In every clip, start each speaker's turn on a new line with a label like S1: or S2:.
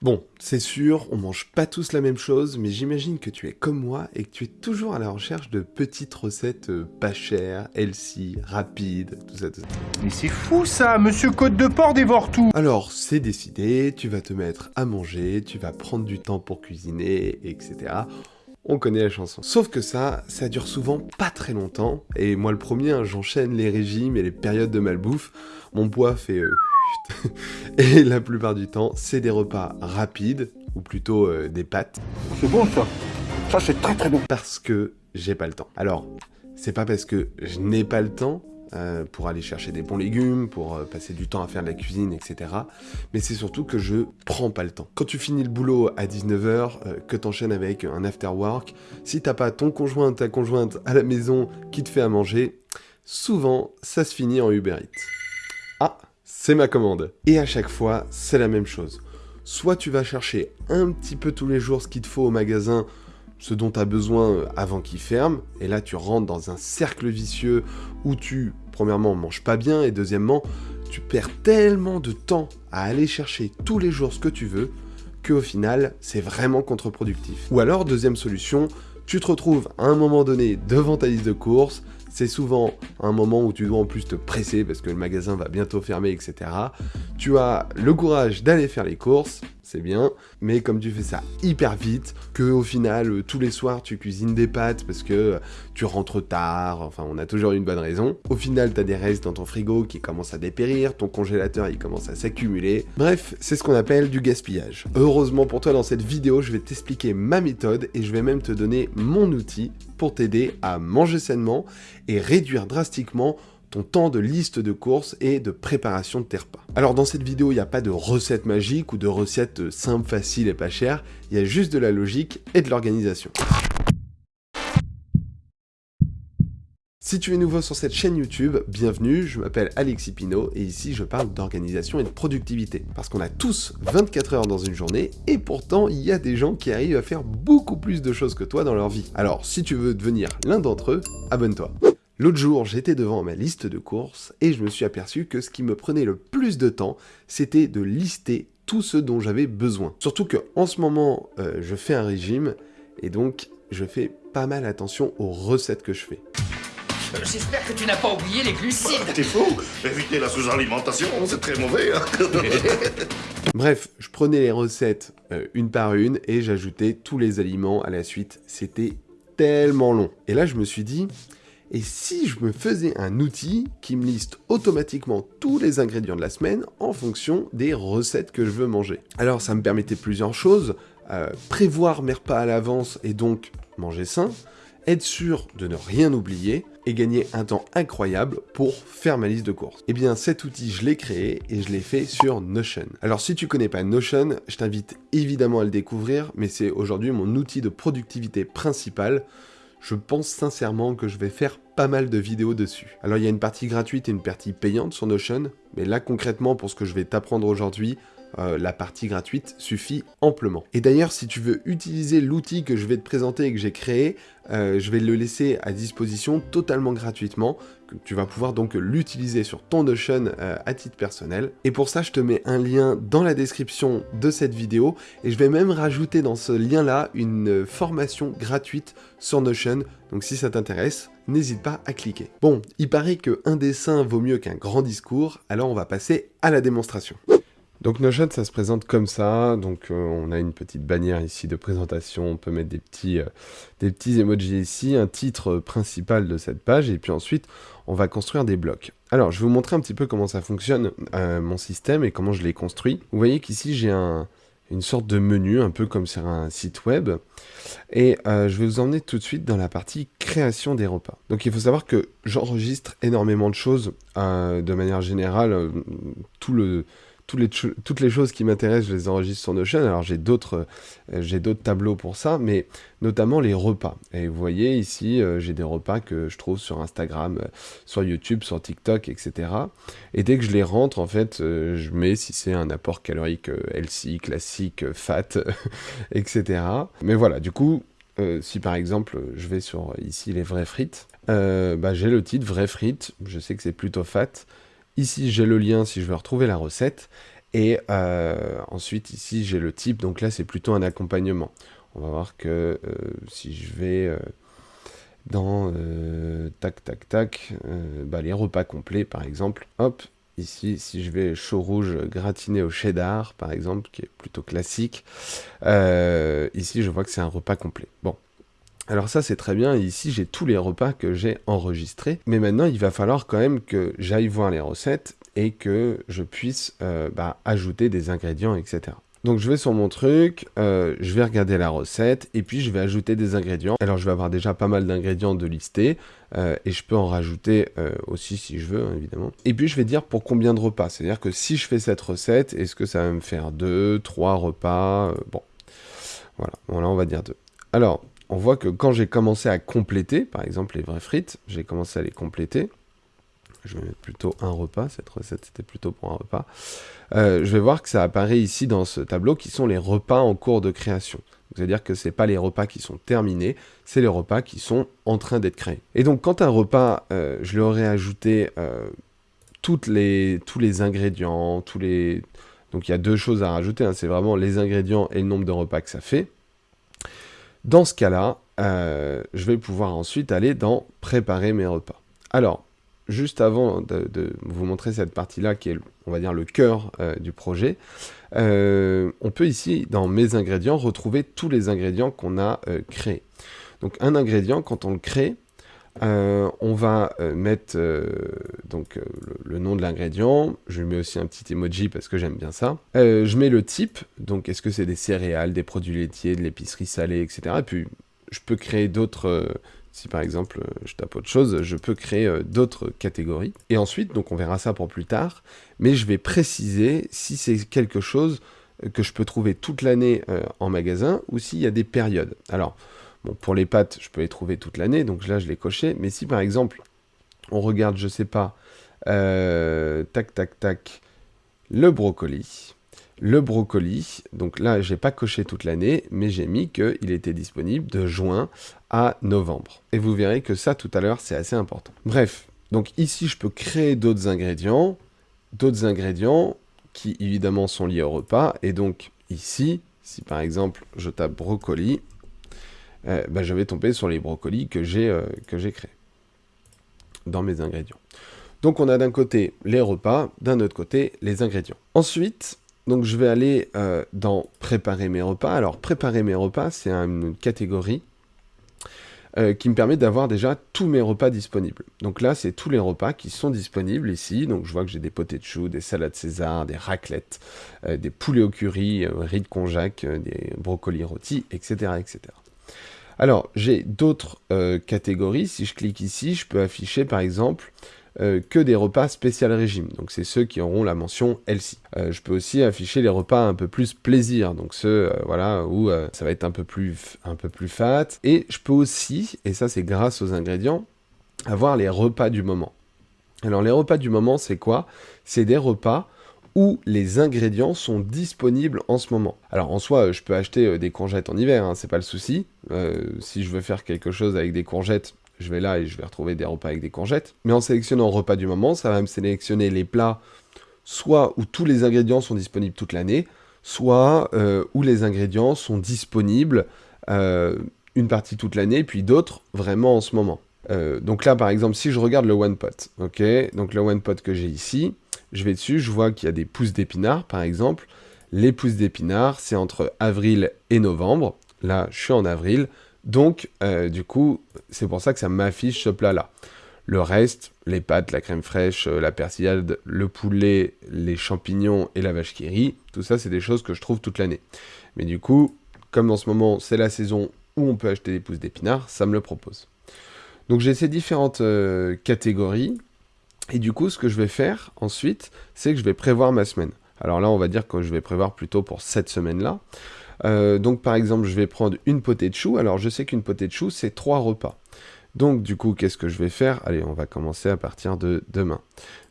S1: Bon, c'est sûr, on mange pas tous la même chose, mais j'imagine que tu es comme moi et que tu es toujours à la recherche de petites recettes euh, pas chères, healthy, rapides, tout ça, tout ça.
S2: Mais c'est fou ça, monsieur Côte de Porc dévore tout
S1: Alors, c'est décidé, tu vas te mettre à manger, tu vas prendre du temps pour cuisiner, etc. On connaît la chanson. Sauf que ça, ça dure souvent pas très longtemps, et moi le premier, hein, j'enchaîne les régimes et les périodes de malbouffe, mon poids fait... euh, et la plupart du temps, c'est des repas rapides, ou plutôt euh, des pâtes,
S3: C'est bon ça. Ça c'est très très bon.
S1: parce que j'ai pas le temps. Alors, c'est pas parce que je n'ai pas le temps euh, pour aller chercher des bons légumes, pour euh, passer du temps à faire de la cuisine, etc. Mais c'est surtout que je prends pas le temps. Quand tu finis le boulot à 19h, que t'enchaînes avec un after work, si t'as pas ton conjoint, ta conjointe à la maison qui te fait à manger, souvent ça se finit en Uber Eats. Ah, c'est ma commande. Et à chaque fois, c'est la même chose. Soit tu vas chercher un petit peu tous les jours ce qu'il te faut au magasin, ce dont tu as besoin euh, avant qu'il ferme, et là tu rentres dans un cercle vicieux où tu, premièrement, manges pas bien, et deuxièmement, tu perds tellement de temps à aller chercher tous les jours ce que tu veux, qu'au final, c'est vraiment contre-productif. Ou alors, deuxième solution, tu te retrouves à un moment donné devant ta liste de courses, c'est souvent un moment où tu dois en plus te presser parce que le magasin va bientôt fermer, etc. Tu as le courage d'aller faire les courses, c'est bien, mais comme tu fais ça hyper vite, que au final, euh, tous les soirs, tu cuisines des pâtes parce que euh, tu rentres tard, enfin, on a toujours une bonne raison. Au final, t'as des restes dans ton frigo qui commencent à dépérir, ton congélateur, il commence à s'accumuler. Bref, c'est ce qu'on appelle du gaspillage. Heureusement pour toi, dans cette vidéo, je vais t'expliquer ma méthode et je vais même te donner mon outil pour t'aider à manger sainement et réduire drastiquement ton temps de liste de courses et de préparation de tes repas. Alors dans cette vidéo, il n'y a pas de recette magique ou de recette simple, facile et pas chère, il y a juste de la logique et de l'organisation. Si tu es nouveau sur cette chaîne YouTube, bienvenue, je m'appelle Alexis Pinault et ici je parle d'organisation et de productivité. Parce qu'on a tous 24 heures dans une journée et pourtant il y a des gens qui arrivent à faire beaucoup plus de choses que toi dans leur vie. Alors si tu veux devenir l'un d'entre eux, abonne-toi. L'autre jour, j'étais devant ma liste de courses et je me suis aperçu que ce qui me prenait le plus de temps, c'était de lister tout ce dont j'avais besoin. Surtout que en ce moment, euh, je fais un régime et donc je fais pas mal attention aux recettes que je fais.
S4: Euh, J'espère que tu n'as pas oublié les glucides.
S3: T'es fou Éviter la sous-alimentation, c'est très mauvais. Hein
S1: Bref, je prenais les recettes euh, une par une et j'ajoutais tous les aliments à la suite. C'était tellement long. Et là, je me suis dit, et si je me faisais un outil qui me liste automatiquement tous les ingrédients de la semaine en fonction des recettes que je veux manger Alors ça me permettait plusieurs choses, euh, prévoir mes repas à l'avance et donc manger sain, être sûr de ne rien oublier et gagner un temps incroyable pour faire ma liste de courses. Eh bien cet outil je l'ai créé et je l'ai fait sur Notion. Alors si tu connais pas Notion, je t'invite évidemment à le découvrir, mais c'est aujourd'hui mon outil de productivité principal je pense sincèrement que je vais faire pas mal de vidéos dessus. Alors il y a une partie gratuite et une partie payante sur Notion, mais là concrètement pour ce que je vais t'apprendre aujourd'hui, euh, la partie gratuite suffit amplement. Et d'ailleurs, si tu veux utiliser l'outil que je vais te présenter et que j'ai créé, euh, je vais le laisser à disposition totalement gratuitement. Tu vas pouvoir donc l'utiliser sur ton Notion euh, à titre personnel. Et pour ça, je te mets un lien dans la description de cette vidéo. Et je vais même rajouter dans ce lien-là une formation gratuite sur Notion. Donc si ça t'intéresse, n'hésite pas à cliquer. Bon, il paraît qu'un dessin vaut mieux qu'un grand discours, alors on va passer à la démonstration. Donc Notion, ça se présente comme ça. Donc euh, on a une petite bannière ici de présentation. On peut mettre des petits, euh, des petits emojis ici, un titre principal de cette page, et puis ensuite on va construire des blocs. Alors je vais vous montrer un petit peu comment ça fonctionne, euh, mon système, et comment je l'ai construit. Vous voyez qu'ici j'ai un, une sorte de menu, un peu comme sur un site web. Et je vais vous emmener tout de suite dans la partie création des repas. Donc il faut savoir que j'enregistre énormément de choses de manière générale. tout le, toutes les, choses qui m'intéressent, je les enregistre sur Notion. Alors j'ai d'autres euh, tableaux pour ça, mais notamment les repas. Et vous voyez ici, euh, j'ai des repas que je trouve sur Instagram, euh, sur YouTube, sur TikTok, etc. Et dès que je les rentre, en fait, je mets si c'est un apport calorique healthy, classique, fat, etc. Mais voilà, du coup, si par exemple je vais sur ici les vraies frites, bah, j'ai le titre vraies frites, je sais que c'est plutôt fat. Ici j'ai le lien si je veux retrouver la recette. Et euh, ensuite, ici, j'ai le type. Donc là, c'est plutôt un accompagnement. On va voir que euh, si je vais euh, dans tac, tac, tac, bah, les repas complets, par exemple. Hop, ici, si je vais chaud rouge gratiné au cheddar, par exemple, qui est plutôt classique. ici, je vois que c'est un repas complet. Bon, alors ça c'est très bien, ici j'ai tous les repas que j'ai enregistrés, mais maintenant il va falloir quand même que j'aille voir les recettes et que je puisse euh, bah, ajouter des ingrédients, etc. Donc je vais sur mon truc, euh, je vais regarder la recette et puis je vais ajouter des ingrédients. Alors je vais avoir déjà pas mal d'ingrédients de lister euh, et je peux en rajouter aussi si je veux hein, évidemment. Et puis je vais dire pour combien de repas. C'est-à-dire que si je fais cette recette, est-ce que ça va me faire deux, trois repas Bon, voilà, bon là on va dire deux. Alors on voit que quand j'ai commencé à compléter, par exemple les vraies frites, j'ai commencé à les compléter. Je vais mettre plutôt un repas, cette recette c'était plutôt pour un repas. Euh, je vais voir que ça apparaît ici dans ce tableau qui sont les repas en cours de création. C'est-à-dire que ce n'est pas les repas qui sont terminés, c'est les repas qui sont en train d'être créés. Et donc quand un repas, euh, je lui aurais ajouté euh, tous les ingrédients, tous les... Donc il y a deux choses à rajouter, hein. c'est vraiment les ingrédients et le nombre de repas que ça fait. Dans ce cas-là, euh, je vais pouvoir ensuite aller dans préparer mes repas. Alors, juste avant de, vous montrer cette partie-là, qui est, on va dire, le cœur euh, du projet, euh, on peut ici, dans mes ingrédients, retrouver tous les ingrédients qu'on a créés. Donc, un ingrédient, quand on le crée, on va mettre donc le, nom de l'ingrédient, je mets aussi un petit emoji parce que j'aime bien ça. je mets le type, donc est-ce que c'est des céréales, des produits laitiers, de l'épicerie salée, etc. Et puis je peux créer d'autres, si par exemple je tape autre chose, je peux créer d'autres catégories. Et ensuite, donc on verra ça pour plus tard, mais je vais préciser si c'est quelque chose que je peux trouver toute l'année en magasin ou s'il y a des périodes. Alors, pour les pâtes, je peux les trouver toute l'année, donc là je l'ai coché, mais si par exemple on regarde, je sais pas, euh, tac, tac, tac, le brocoli. Le brocoli, donc là, j'ai pas coché toute l'année, mais j'ai mis qu'il était disponible de juin à novembre. Et vous verrez que ça, tout à l'heure, c'est assez important. Bref, donc ici, je peux créer d'autres ingrédients, d'autres ingrédients qui, évidemment, sont liés au repas. Et donc, ici, si par exemple, je tape brocoli, euh, bah, je vais tomber sur les brocolis que j'ai euh, créés dans mes ingrédients. Donc on a d'un côté les repas, d'un autre côté les ingrédients. Ensuite, donc je vais aller euh, dans préparer mes repas. Alors préparer mes repas, c'est une catégorie euh, qui me permet d'avoir déjà tous mes repas disponibles. Donc là, c'est tous les repas qui sont disponibles ici. Donc je vois que j'ai des potés de choux, des salades César, des raclettes, euh, des poulets au curry, riz de konjac, des brocolis rôtis, etc. etc. Alors, j'ai d'autres catégories. Si je clique ici, je peux afficher par exemple euh, que des repas spécial régime. Donc c'est ceux qui auront la mention healthy. Euh, je peux aussi afficher les repas un peu plus plaisir, donc ceux euh, voilà où ça va être un peu plus un peu plus fat. Et je peux aussi, et ça c'est grâce aux ingrédients, avoir les repas du moment. Alors les repas du moment c'est quoi? C'est des repas les ingrédients sont disponibles en ce moment. Alors en soi, je peux acheter des courgettes en hiver, hein, c'est pas le souci. si je veux faire quelque chose avec des courgettes, je vais là et je vais retrouver des repas avec des courgettes. Mais en sélectionnant repas du moment, ça va me sélectionner les plats soit où tous les ingrédients sont disponibles toute l'année, soit euh, où les ingrédients sont disponibles euh, une partie toute l'année, puis d'autres vraiment en ce moment. Euh, donc là, par exemple, si je regarde le One Pot, ok, donc le One Pot que j'ai ici, je vais dessus, je vois qu'il y a des pousses d'épinards, par exemple. Les pousses d'épinards, c'est entre avril et novembre. Là, je suis en avril. Donc, euh, du coup, c'est pour ça que ça m'affiche ce plat-là. Le reste, les pâtes, la crème fraîche, euh, la persillade, le poulet, les champignons et la vache qui rit, tout ça, c'est des choses que je trouve toute l'année. Mais du coup, comme en ce moment, c'est la saison où on peut acheter des pousses d'épinards, ça me le propose. Donc j'ai ces différentes euh, catégories. Et du coup, ce que je vais faire ensuite, c'est que je vais prévoir ma semaine. Alors là, on va dire que je vais prévoir plutôt pour cette semaine-là. Euh, donc par exemple, je vais prendre une potée de choux. Alors je sais qu'une potée de choux, c'est trois repas. Donc du coup, qu'est-ce que je vais faire? Allez, on va commencer à partir de demain.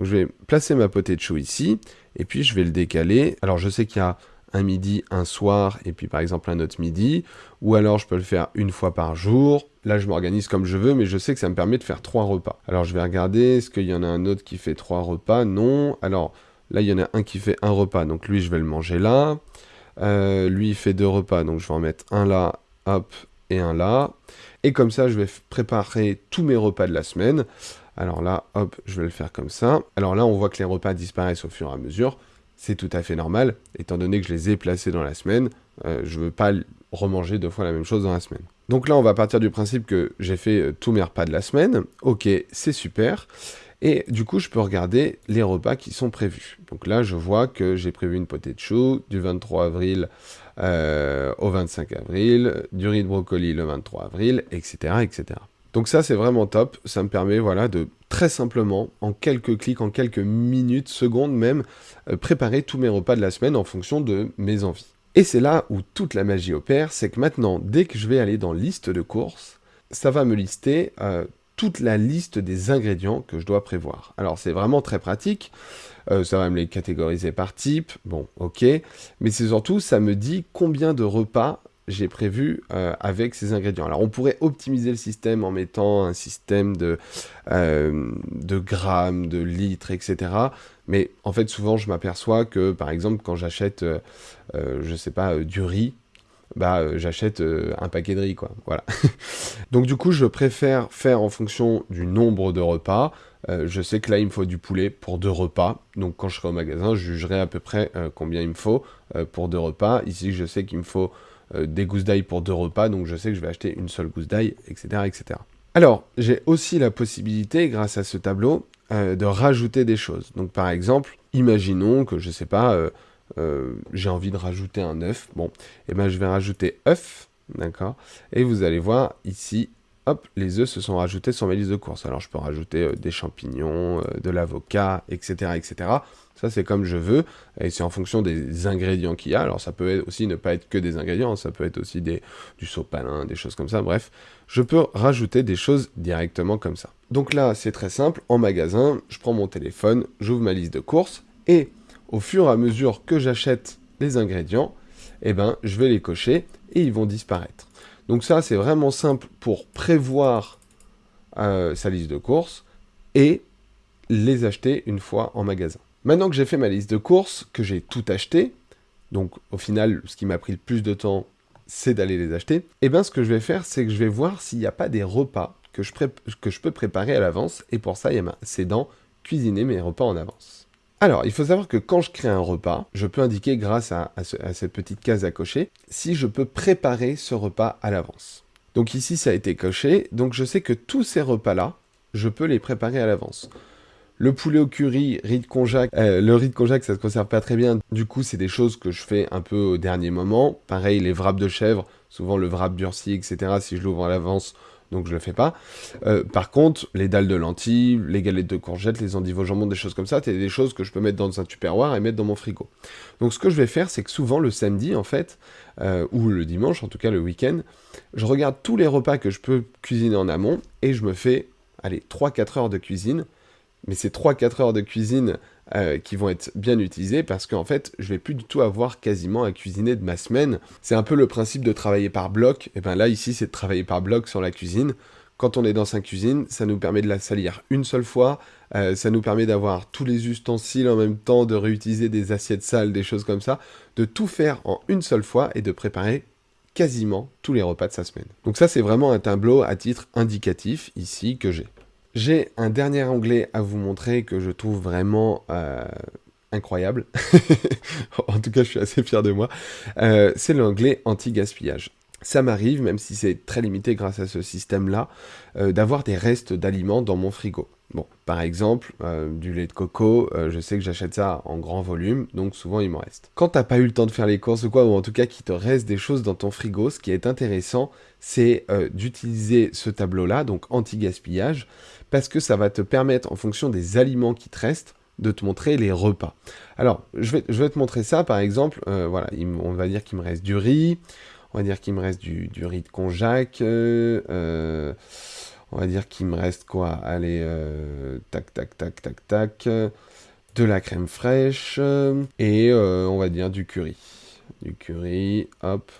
S1: Je vais placer ma potée de choux ici, et puis je vais le décaler. Alors je sais qu'il y a un midi, un soir, et puis par exemple un autre midi, ou alors je peux le faire une fois par jour. Là, je m'organise comme je veux, mais je sais que ça me permet de faire trois repas. Alors je vais regarder, est-ce qu'il y en a un autre qui fait trois repas? Non. Alors Là, il y en a un qui fait un repas, donc lui, je vais le manger là. Euh, lui, fait deux repas, donc je vais en mettre un là, hop, et un là. Et comme ça, je vais préparer tous mes repas de la semaine. Alors là, hop, je vais le faire comme ça. Alors là, on voit que les repas disparaissent au fur et à mesure. C'est tout à fait normal, étant donné que je les ai placés dans la semaine. Euh, je ne veux pas remanger deux fois la même chose dans la semaine. Donc là, on va partir du principe que j'ai fait euh, tous mes repas de la semaine. Ok, c'est super. Et du coup, je peux regarder les repas qui sont prévus. Donc là, je vois que j'ai prévu une potée de choux du 23 avril euh, au 25 avril, du riz de brocoli le 23 avril, etc. etc. Donc ça, c'est vraiment top. Ça me permet voilà, de très simplement, en quelques clics, en quelques minutes, secondes même, euh, préparer tous mes repas de la semaine en fonction de mes envies. Et c'est là où toute la magie opère, c'est que maintenant, dès que je vais aller dans liste de courses, ça va me lister euh, toute la liste des ingrédients que je dois prévoir. Alors c'est vraiment très pratique, euh, ça va me les catégoriser par type, bon ok, mais c'est surtout ça me dit combien de repas j'ai prévu euh, avec ces ingrédients. Alors on pourrait optimiser le système en mettant un système de, euh, de grammes, de litres, etc. Mais en fait souvent je m'aperçois que par exemple quand j'achète, je sais pas, du riz, bah euh, j'achète euh, un paquet de riz, quoi. Voilà. Donc du coup, je préfère faire en fonction du nombre de repas. Euh, je sais que là, il me faut du poulet pour deux repas. Donc quand je serai au magasin, je jugerai à peu près combien il me faut pour deux repas. Ici, je sais qu'il me faut des gousses d'ail pour deux repas. Donc je sais que je vais acheter une seule gousse d'ail, etc., etc. Alors, j'ai aussi la possibilité, grâce à ce tableau, de rajouter des choses. Donc par exemple, imaginons que, je sais pas euh, j'ai envie de rajouter un œuf. Bon, et eh ben je vais rajouter œuf, d'accord? Et vous allez voir ici, hop, les œufs se sont rajoutés sur ma liste de courses. Alors je peux rajouter euh, des champignons, euh, de l'avocat, etc., etc. Ça c'est comme je veux, et c'est en fonction des ingrédients qu'il y a. Alors ça peut aussi ne pas être que des ingrédients, ça peut être aussi du sopalin, des choses comme ça. Bref, je peux rajouter des choses directement comme ça. Donc là, c'est très simple. En magasin, je prends mon téléphone, j'ouvre ma liste de courses, et au fur et à mesure que j'achète les ingrédients, eh ben, je vais les cocher et ils vont disparaître. Donc ça, c'est vraiment simple pour prévoir euh, sa liste de courses et les acheter une fois en magasin. Maintenant que j'ai fait ma liste de courses, que j'ai tout acheté, donc au final, ce qui m'a pris le plus de temps, c'est d'aller les acheter, et eh bien ce que je vais faire, c'est que je vais voir s'il n'y a pas des repas que je, peux préparer à l'avance, et pour ça, c'est dans cuisiner mes repas en avance. Alors, il faut savoir que quand je crée un repas, je peux indiquer grâce à, cette petite case à cocher, si je peux préparer ce repas à l'avance. Donc ici, ça a été coché, donc je sais que tous ces repas-là, je peux les préparer à l'avance. Le poulet au curry, riz de euh, le riz de konjac, ça se conserve pas très bien. Du coup, c'est des choses que je fais un peu au dernier moment. Pareil, les wraps de chèvre, souvent le wrap durci, etc. Si je l'ouvre à l'avance, donc je le fais pas. Euh, par contre, les dalles de lentilles, les galettes de courgettes, les endives au jambon, des choses comme ça, c'est des choses que je peux mettre dans un tupperware et mettre dans mon frigo. Donc ce que je vais faire, c'est que souvent le samedi, en fait, euh, ou le dimanche, en tout cas le week-end, je regarde tous les repas que je peux cuisiner en amont et je me fais, allez, 3-4 heures de cuisine. Mais ces 3-4 heures de cuisine euh, qui vont être bien utilisés parce qu'en fait, je vais plus du tout avoir quasiment à cuisiner de ma semaine. C'est un peu le principe de travailler par bloc. Et bien là, ici, c'est de travailler par bloc sur la cuisine. Quand on est dans sa cuisine, ça nous permet de la salir une seule fois, euh, ça nous permet d'avoir tous les ustensiles en même temps, de réutiliser des assiettes sales, des choses comme ça, de tout faire en une seule fois et de préparer quasiment tous les repas de sa semaine. Donc ça, c'est vraiment un tableau à titre indicatif ici que j'ai. J'ai un dernier onglet à vous montrer que je trouve vraiment euh, incroyable. en tout cas, je suis assez fier de moi. Euh, c'est l'onglet anti-gaspillage. Ça m'arrive, même si c'est très limité grâce à ce système-là, euh, d'avoir des restes d'aliments dans mon frigo. Bon, par exemple, du lait de coco, je sais que j'achète ça en grand volume, donc souvent il m'en reste. Quand t'as pas eu le temps de faire les courses ou quoi, ou en tout cas qu'il te reste des choses dans ton frigo, ce qui est intéressant, c'est d'utiliser ce tableau-là, donc anti-gaspillage, parce que ça va te permettre, en fonction des aliments qui te restent, de te montrer les repas. Alors, je vais, je vais te montrer ça, par exemple, euh, voilà, on va dire qu'il me reste du riz, on va dire qu'il me reste du, riz de konjac, euh, euh, on va dire qu'il me reste quoi? Allez, tac, tac, tac, tac, tac, de la crème fraîche, et on va dire du curry. Du curry, hop,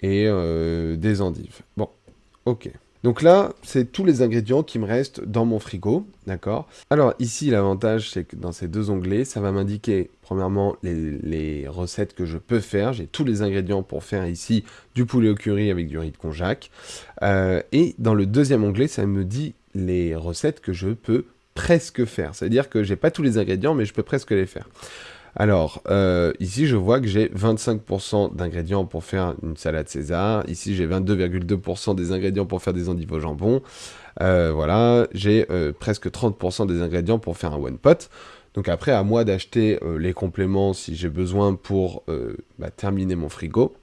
S1: et des endives. Bon, ok. Donc là, c'est tous les ingrédients qui me restent dans mon frigo, d'accord? Alors ici, l'avantage, c'est que dans ces deux onglets, ça va m'indiquer, premièrement, les, recettes que je peux faire. J'ai tous les ingrédients pour faire ici du poulet au curry avec du riz de konjac. Euh, et dans le deuxième onglet, ça me dit les recettes que je peux presque faire. C'est-à-dire que j'ai pas tous les ingrédients, mais je peux presque les faire. Alors, euh, ici, je vois que j'ai 25% d'ingrédients pour faire une salade César. Ici, j'ai 22,2% des ingrédients pour faire des endives au jambon. Euh, voilà, j'ai euh, presque 30% des ingrédients pour faire un one pot. Donc après, à moi d'acheter les compléments si j'ai besoin pour bah, terminer mon frigo.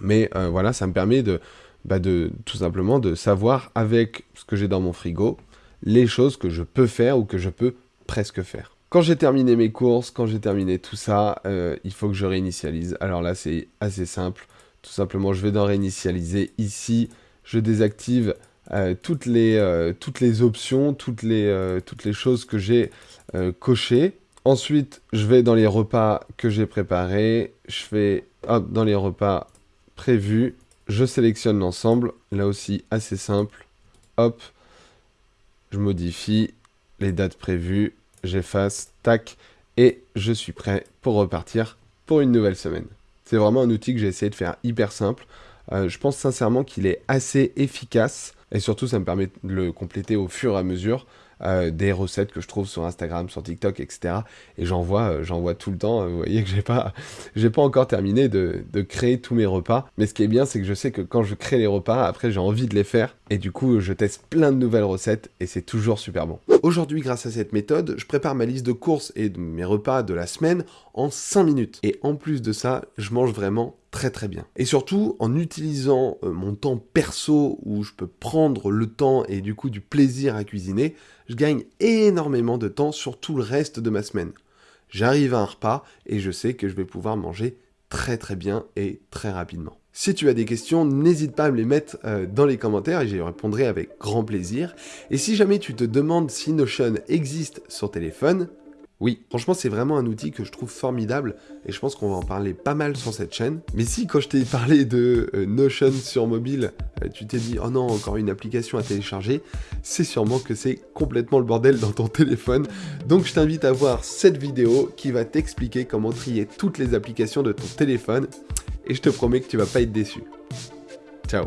S1: Mais voilà, ça me permet bah, de tout simplement de savoir avec ce que j'ai dans mon frigo, les choses que je peux faire ou que je peux presque faire. Quand j'ai terminé mes courses, quand j'ai terminé tout ça, euh, il faut que je réinitialise. Alors là, c'est assez simple. Tout simplement, je vais dans réinitialiser. Ici, je désactive euh, toutes, les, euh, toutes les options, toutes les, toutes les choses que j'ai cochées. Ensuite, je vais dans les repas que j'ai préparés. Je fais hop, dans les repas prévus. Je sélectionne l'ensemble. Là aussi, assez simple. Hop, je modifie les dates prévues j'efface, tac, et je suis prêt pour repartir pour une nouvelle semaine. C'est vraiment un outil que j'ai essayé de faire hyper simple. Euh, je pense sincèrement qu'il est assez efficace et surtout ça me permet de le compléter au fur et à mesure. Euh, des recettes que je trouve sur Instagram, sur TikTok, etc. Et j'en vois, euh, j'en vois tout le temps. Vous voyez que j'ai pas, j'ai pas encore terminé de, de, créer tous mes repas. Mais ce qui est bien, c'est que je sais que quand je crée les repas, après j'ai envie de les faire. Et du coup, je teste plein de nouvelles recettes et c'est toujours super bon. Aujourd'hui, grâce à cette méthode, je prépare ma liste de courses et de mes repas de la semaine en 5 minutes. Et en plus de ça, je mange vraiment très très bien. Et surtout, en utilisant euh, mon temps perso où je peux prendre le temps et du coup du plaisir à cuisiner, gagne énormément de temps sur tout le reste de ma semaine. J'arrive à un repas et je sais que je vais pouvoir manger très très bien et très rapidement. Si tu as des questions, n'hésite pas à me les mettre euh, dans les commentaires et j'y répondrai avec grand plaisir. Et si jamais tu te demandes si Notion existe sur téléphone, oui, franchement, c'est vraiment un outil que je trouve formidable et je pense qu'on va en parler pas mal sur cette chaîne. Mais si, quand je t'ai parlé de euh, Notion sur mobile, euh, tu t'es dit « Oh non, encore une application à télécharger », c'est sûrement que c'est complètement le bordel dans ton téléphone. Donc je t'invite à voir cette vidéo qui va t'expliquer comment trier toutes les applications de ton téléphone et je te promets que tu vas pas être déçu. Ciao